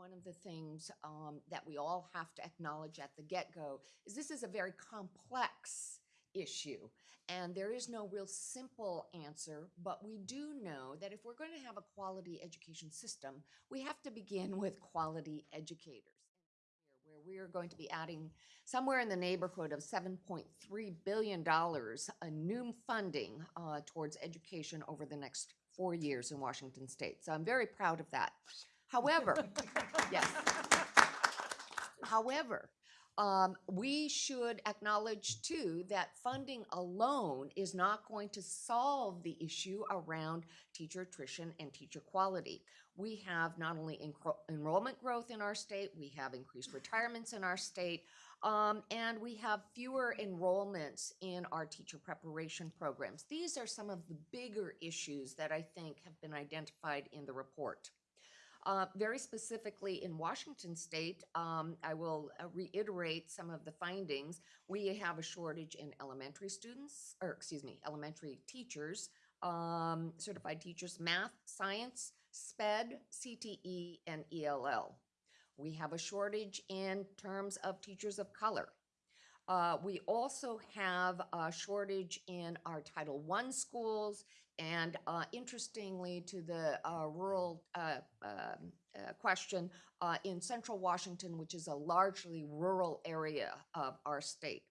one of the things um, that we all have to acknowledge at the get-go is this is a very complex issue. And there is no real simple answer, but we do know that if we're going to have a quality education system, we have to begin with quality educators. Where we are going to be adding somewhere in the neighborhood of $7.3 billion a new funding uh, towards education over the next four years in Washington State. So I'm very proud of that. However, yes. However, um, we should acknowledge too that funding alone is not going to solve the issue around teacher attrition and teacher quality. We have not only enro- enrollment growth in our state, we have increased retirements in our state, um, and we have fewer enrollments in our teacher preparation programs. These are some of the bigger issues that I think have been identified in the report. Uh, very specifically in Washington state, um, I will uh, reiterate some of the findings. We have a shortage in elementary students, or excuse me, elementary teachers, um, certified teachers, math, science, SPED, CTE, and ELL. We have a shortage in terms of teachers of color. Uh, we also have a shortage in our Title I schools and uh, interestingly, to the uh, rural uh, um, uh, question, uh, in central Washington, which is a largely rural area of our state,